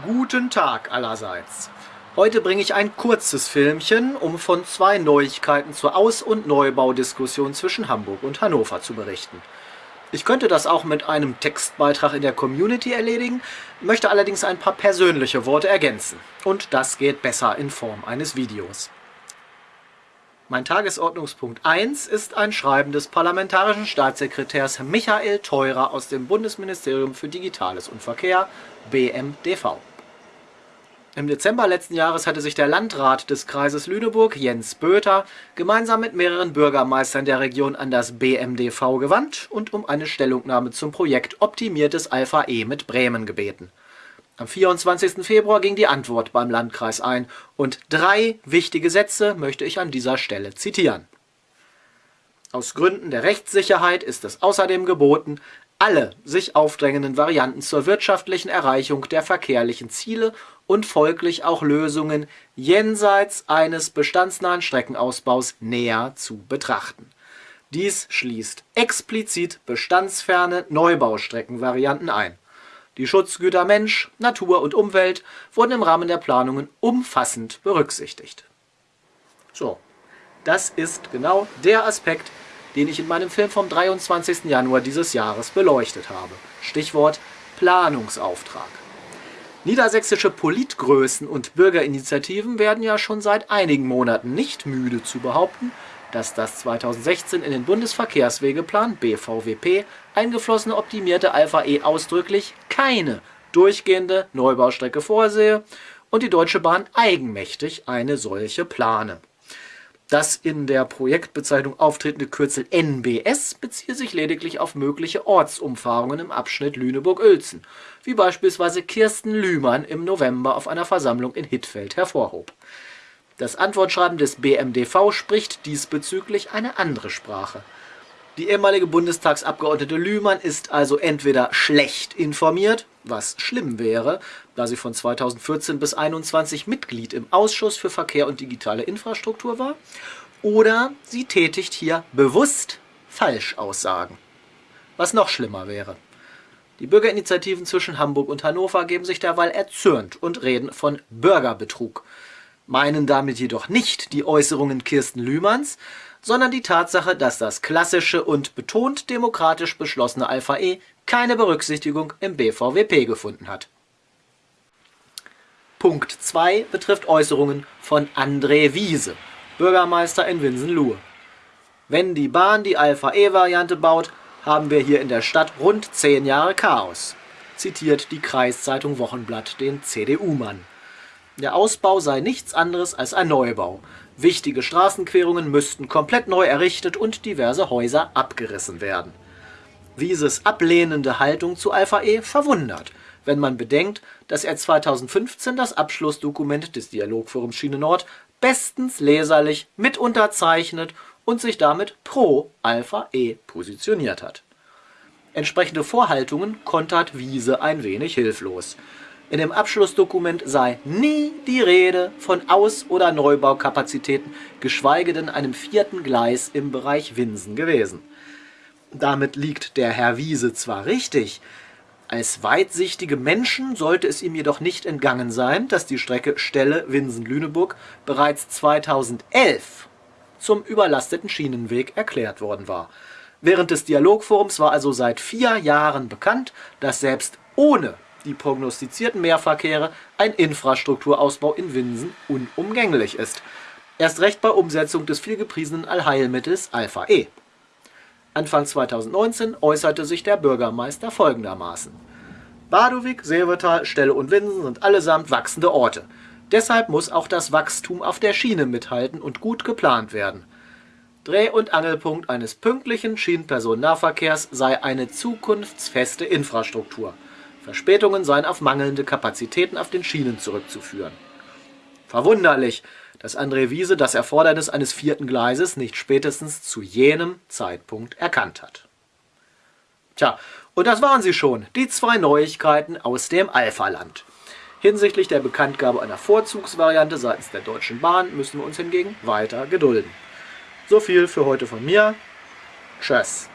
Guten Tag allerseits. Heute bringe ich ein kurzes Filmchen, um von zwei Neuigkeiten zur Aus- und Neubaudiskussion zwischen Hamburg und Hannover zu berichten. Ich könnte das auch mit einem Textbeitrag in der Community erledigen, möchte allerdings ein paar persönliche Worte ergänzen. Und das geht besser in Form eines Videos. Mein Tagesordnungspunkt 1 ist ein Schreiben des parlamentarischen Staatssekretärs Michael Theurer aus dem Bundesministerium für Digitales und Verkehr, BMDV. Im Dezember letzten Jahres hatte sich der Landrat des Kreises Lüneburg, Jens Böter, gemeinsam mit mehreren Bürgermeistern der Region an das BMDV gewandt und um eine Stellungnahme zum Projekt Optimiertes Alpha E mit Bremen gebeten. Am 24. Februar ging die Antwort beim Landkreis ein und drei wichtige Sätze möchte ich an dieser Stelle zitieren. Aus Gründen der Rechtssicherheit ist es außerdem geboten, alle sich aufdrängenden Varianten zur wirtschaftlichen Erreichung der verkehrlichen Ziele und folglich auch Lösungen jenseits eines bestandsnahen Streckenausbaus näher zu betrachten. Dies schließt explizit bestandsferne Neubaustreckenvarianten ein. Die Schutzgüter Mensch, Natur und Umwelt wurden im Rahmen der Planungen umfassend berücksichtigt. So, das ist genau der Aspekt, den ich in meinem Film vom 23. Januar dieses Jahres beleuchtet habe. Stichwort Planungsauftrag. Niedersächsische Politgrößen und Bürgerinitiativen werden ja schon seit einigen Monaten nicht müde zu behaupten, dass das 2016 in den Bundesverkehrswegeplan BVWP eingeflossene optimierte Alpha E ausdrücklich keine durchgehende Neubaustrecke vorsehe und die Deutsche Bahn eigenmächtig eine solche plane. Das in der Projektbezeichnung auftretende Kürzel NBS beziehe sich lediglich auf mögliche Ortsumfahrungen im Abschnitt Lüneburg-Uelzen, wie beispielsweise Kirsten Lühmann im November auf einer Versammlung in Hittfeld hervorhob. Das Antwortschreiben des BMDV spricht diesbezüglich eine andere Sprache. Die ehemalige Bundestagsabgeordnete Lühmann ist also entweder schlecht informiert, was schlimm wäre, da sie von 2014 bis 2021 Mitglied im Ausschuss für Verkehr und digitale Infrastruktur war, oder sie tätigt hier bewusst Falschaussagen, was noch schlimmer wäre. Die Bürgerinitiativen zwischen Hamburg und Hannover geben sich derweil erzürnt und reden von Bürgerbetrug meinen damit jedoch nicht die Äußerungen Kirsten Lühmanns, sondern die Tatsache, dass das klassische und betont demokratisch beschlossene Alpha E keine Berücksichtigung im BVWP gefunden hat. Punkt 2 betrifft Äußerungen von André Wiese, Bürgermeister in Winsenlohe. Wenn die Bahn die Alpha E-Variante baut, haben wir hier in der Stadt rund 10 Jahre Chaos, zitiert die Kreiszeitung Wochenblatt den CDU-Mann. Der Ausbau sei nichts anderes als ein Neubau. Wichtige Straßenquerungen müssten komplett neu errichtet und diverse Häuser abgerissen werden. Wieses ablehnende Haltung zu Alpha E verwundert, wenn man bedenkt, dass er 2015 das Abschlussdokument des Dialogforums Schiene Nord bestens leserlich mit unterzeichnet und sich damit pro Alpha E positioniert hat. Entsprechende Vorhaltungen kontert Wiese ein wenig hilflos. In dem Abschlussdokument sei nie die Rede von Aus- oder Neubaukapazitäten, geschweige denn einem vierten Gleis im Bereich Winsen gewesen. Damit liegt der Herr Wiese zwar richtig, als weitsichtige Menschen sollte es ihm jedoch nicht entgangen sein, dass die Strecke Stelle-Winsen-Lüneburg bereits 2011 zum überlasteten Schienenweg erklärt worden war. Während des Dialogforums war also seit vier Jahren bekannt, dass selbst ohne die prognostizierten Mehrverkehre ein Infrastrukturausbau in Winsen unumgänglich ist. Erst recht bei Umsetzung des vielgepriesenen Allheilmittels Alpha E. Anfang 2019 äußerte sich der Bürgermeister folgendermaßen. Badowik, Seevetal, Stelle und Winsen sind allesamt wachsende Orte. Deshalb muss auch das Wachstum auf der Schiene mithalten und gut geplant werden. Dreh- und Angelpunkt eines pünktlichen Schienenpersonennahverkehrs sei eine zukunftsfeste Infrastruktur. Verspätungen seien auf mangelnde Kapazitäten auf den Schienen zurückzuführen. Verwunderlich, dass André Wiese das Erfordernis eines vierten Gleises nicht spätestens zu jenem Zeitpunkt erkannt hat. Tja, und das waren sie schon, die zwei Neuigkeiten aus dem Alpha-Land. Hinsichtlich der Bekanntgabe einer Vorzugsvariante seitens der Deutschen Bahn müssen wir uns hingegen weiter gedulden. So viel für heute von mir. Tschüss.